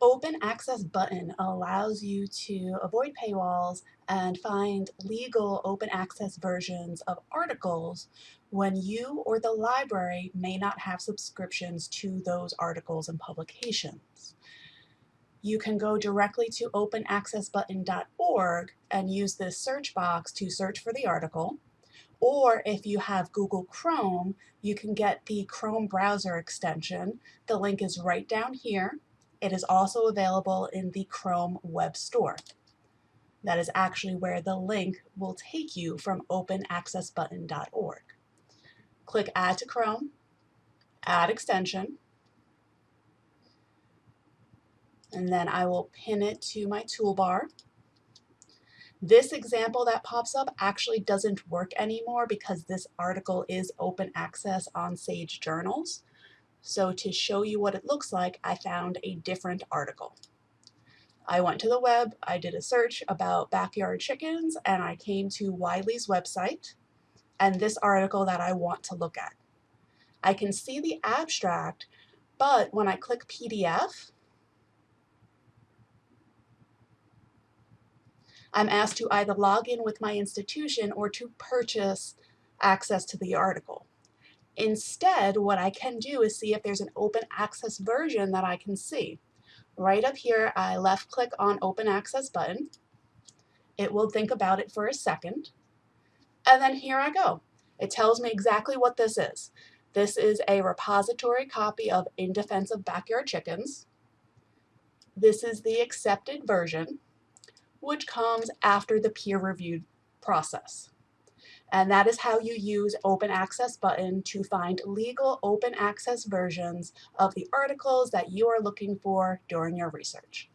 Open Access button allows you to avoid paywalls and find legal open access versions of articles when you or the library may not have subscriptions to those articles and publications. You can go directly to openaccessbutton.org and use this search box to search for the article. Or if you have Google Chrome, you can get the Chrome browser extension. The link is right down here. It is also available in the Chrome Web Store. That is actually where the link will take you from openaccessbutton.org. Click Add to Chrome, Add Extension, and then I will pin it to my toolbar. This example that pops up actually doesn't work anymore because this article is open access on Sage Journals. So to show you what it looks like, I found a different article. I went to the web, I did a search about backyard chickens, and I came to Wiley's website and this article that I want to look at. I can see the abstract, but when I click PDF, I'm asked to either log in with my institution or to purchase access to the article. Instead, what I can do is see if there's an open access version that I can see. Right up here, I left click on open access button. It will think about it for a second. And then here I go. It tells me exactly what this is. This is a repository copy of In Defense of Backyard Chickens. This is the accepted version, which comes after the peer-reviewed process. And that is how you use Open Access button to find legal open access versions of the articles that you are looking for during your research.